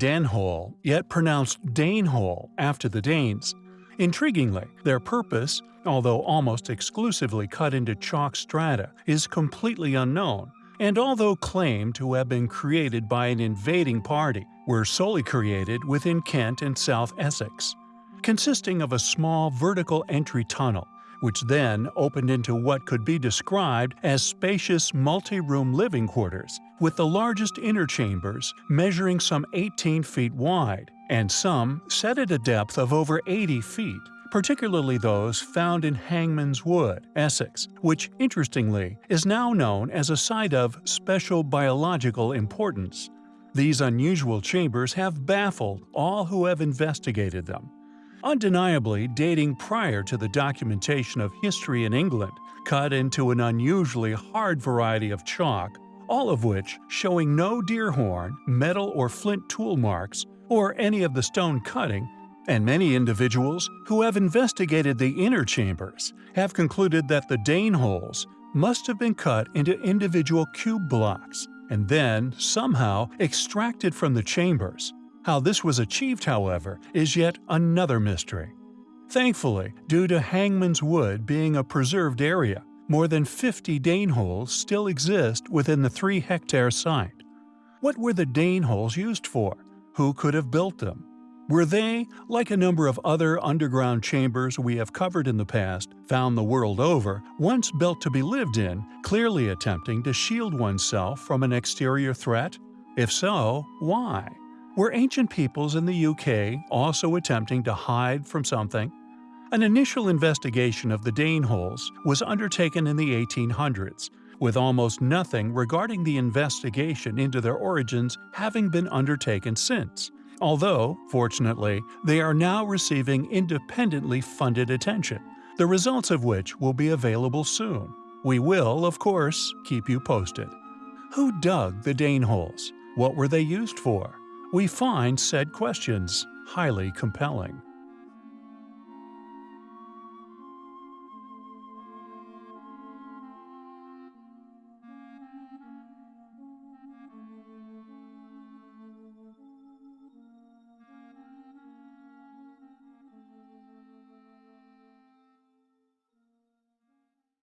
Denehole, yet pronounced Danehole after the Danes. Intriguingly, their purpose, although almost exclusively cut into chalk strata, is completely unknown, and although claimed to have been created by an invading party, were solely created within Kent and South Essex. Consisting of a small vertical entry tunnel, which then opened into what could be described as spacious multi-room living quarters, with the largest inner chambers measuring some 18 feet wide, and some set at a depth of over 80 feet, particularly those found in Hangman's Wood, Essex, which, interestingly, is now known as a site of special biological importance. These unusual chambers have baffled all who have investigated them undeniably dating prior to the documentation of history in England, cut into an unusually hard variety of chalk, all of which showing no deer horn, metal or flint tool marks, or any of the stone cutting, and many individuals who have investigated the inner chambers have concluded that the Dane holes must have been cut into individual cube blocks and then somehow extracted from the chambers, how this was achieved, however, is yet another mystery. Thankfully, due to Hangman's Wood being a preserved area, more than 50 Dane holes still exist within the 3-hectare site. What were the Dane holes used for? Who could have built them? Were they, like a number of other underground chambers we have covered in the past, found the world over, once built to be lived in, clearly attempting to shield oneself from an exterior threat? If so, why? Were ancient peoples in the UK also attempting to hide from something? An initial investigation of the Dane holes was undertaken in the 1800s, with almost nothing regarding the investigation into their origins having been undertaken since, although, fortunately, they are now receiving independently funded attention, the results of which will be available soon. We will, of course, keep you posted. Who dug the Dane holes? What were they used for? We find said questions highly compelling.